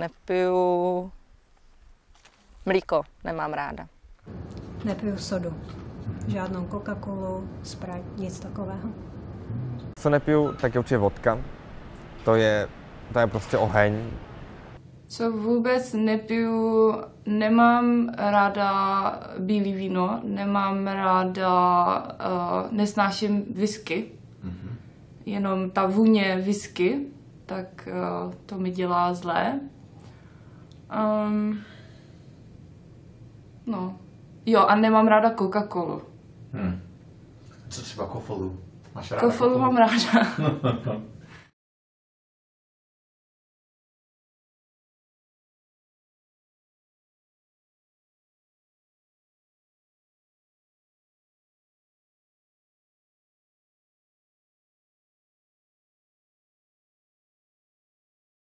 Nepiju mlíko, nemám ráda. Nepiju sodu. Žádnou Coca-Colu, Sprite, nic takového. Co nepiju, tak je určitě vodka. To je, to je prostě oheň. Co vůbec nepiju, nemám ráda bílý víno, nemám ráda, uh, nesnáším whisky. Mm-hmm. Jenom ta vůně whisky, tak uh, to mi dělá zlé. Um, no. Jo, a nemám ráda Coca-Colu. Hmm. Co třeba kofolu? Máš ráda Kofolu mám ráda.